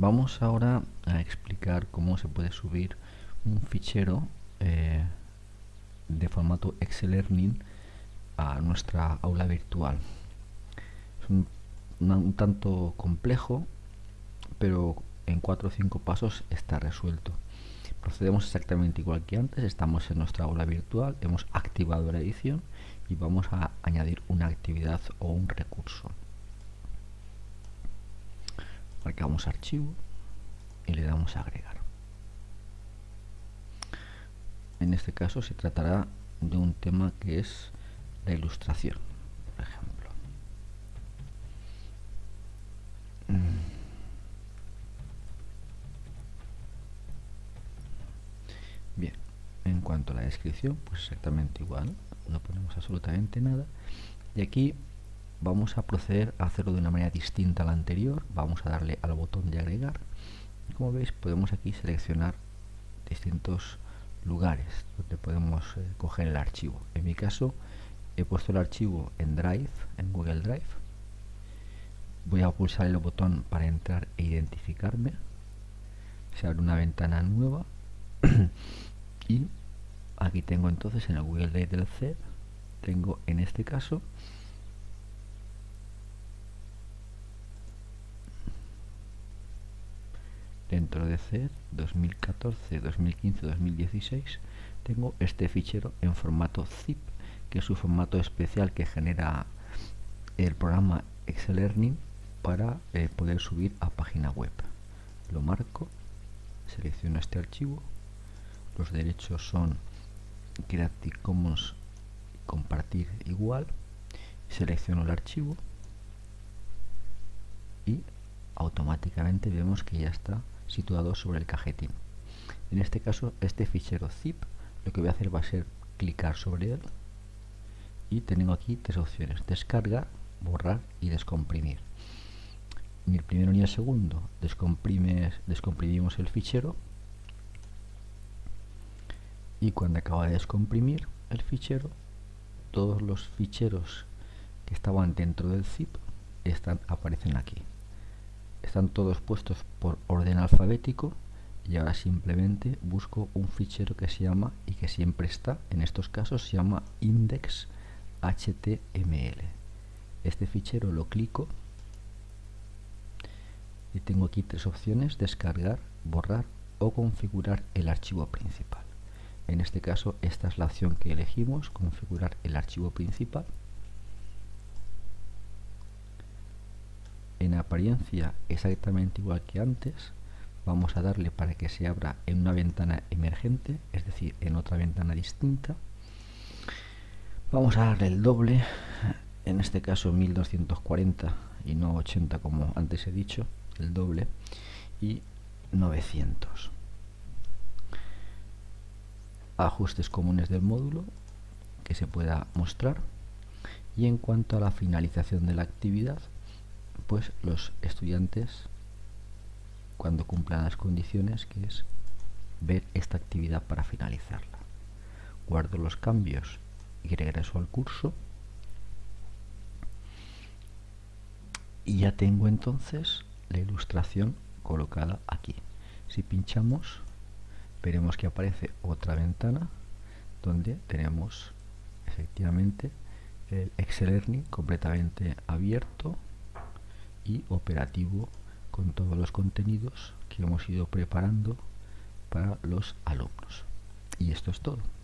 Vamos ahora a explicar cómo se puede subir un fichero eh, de formato Excel Learning a nuestra aula virtual. Es un, un tanto complejo, pero en 4 o 5 pasos está resuelto. Procedemos exactamente igual que antes, estamos en nuestra aula virtual, hemos activado la edición y vamos a añadir una actividad o un recurso marcamos archivo y le damos a agregar. En este caso se tratará de un tema que es la ilustración, por ejemplo. Mm. Bien, en cuanto a la descripción, pues exactamente igual, no ponemos absolutamente nada. Y aquí vamos a proceder a hacerlo de una manera distinta a la anterior vamos a darle al botón de agregar. Como veis podemos aquí seleccionar distintos lugares donde podemos eh, coger el archivo. En mi caso he puesto el archivo en Drive, en Google Drive. Voy a pulsar el botón para entrar e identificarme. Se abre una ventana nueva. Y aquí tengo entonces en el Google Drive del C tengo en este caso dentro de C 2014, 2015, 2016 tengo este fichero en formato zip que es su formato especial que genera el programa Excel Learning para eh, poder subir a página web. Lo marco selecciono este archivo los derechos son Creative Commons compartir igual selecciono el archivo y automáticamente vemos que ya está situado sobre el cajetín. En este caso, este fichero zip, lo que voy a hacer va a ser clicar sobre él y tengo aquí tres opciones, descargar, borrar y descomprimir. Ni el primero ni el segundo descomprimimos el fichero y cuando acaba de descomprimir el fichero, todos los ficheros que estaban dentro del zip están, aparecen aquí están todos puestos por orden alfabético y ahora simplemente busco un fichero que se llama y que siempre está en estos casos se llama index html este fichero lo clico y tengo aquí tres opciones descargar borrar o configurar el archivo principal. En este caso esta es la opción que elegimos configurar el archivo principal en apariencia exactamente igual que antes vamos a darle para que se abra en una ventana emergente es decir en otra ventana distinta. Vamos a darle el doble en este caso 1240 y no 80 como antes he dicho el doble y 900 ajustes comunes del módulo que se pueda mostrar. Y en cuanto a la finalización de la actividad pues los estudiantes cuando cumplan las condiciones que es ver esta actividad para finalizarla. Guardo los cambios y regreso al curso. Y ya tengo entonces la ilustración colocada aquí. Si pinchamos veremos que aparece otra ventana donde tenemos efectivamente el Excel Learning completamente abierto y operativo con todos los contenidos que hemos ido preparando para los alumnos. Y esto es todo.